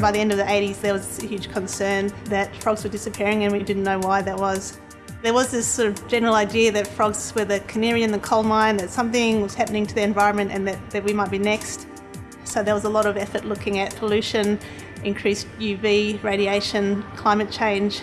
By the end of the 80s, there was a huge concern that frogs were disappearing and we didn't know why that was. There was this sort of general idea that frogs were the canary in the coal mine, that something was happening to the environment and that, that we might be next. So there was a lot of effort looking at pollution, increased UV radiation, climate change.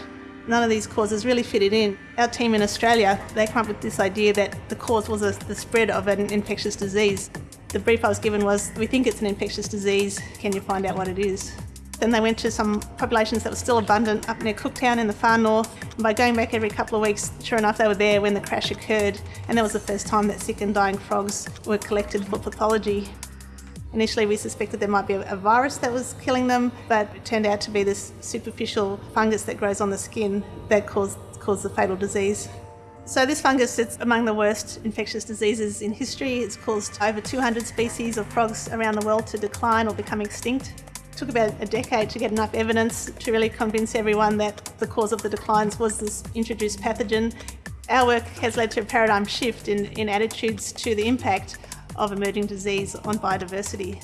None of these causes really fitted in. Our team in Australia, they came up with this idea that the cause was a, the spread of an infectious disease. The brief I was given was, we think it's an infectious disease, can you find out what it is? Then they went to some populations that were still abundant up near Cooktown in the far north. And by going back every couple of weeks, sure enough, they were there when the crash occurred. And that was the first time that sick and dying frogs were collected for pathology. Initially, we suspected there might be a virus that was killing them, but it turned out to be this superficial fungus that grows on the skin that caused, caused the fatal disease. So this fungus sits among the worst infectious diseases in history. It's caused over 200 species of frogs around the world to decline or become extinct took about a decade to get enough evidence to really convince everyone that the cause of the declines was this introduced pathogen. Our work has led to a paradigm shift in, in attitudes to the impact of emerging disease on biodiversity.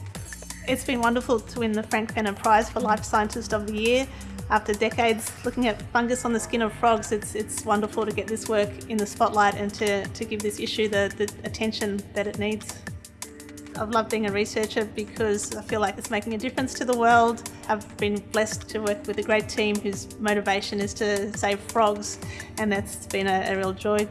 It's been wonderful to win the Frank Fenner Prize for Life Scientist of the Year. After decades looking at fungus on the skin of frogs, it's, it's wonderful to get this work in the spotlight and to, to give this issue the, the attention that it needs. I've loved being a researcher because I feel like it's making a difference to the world. I've been blessed to work with a great team whose motivation is to save frogs and that's been a, a real joy.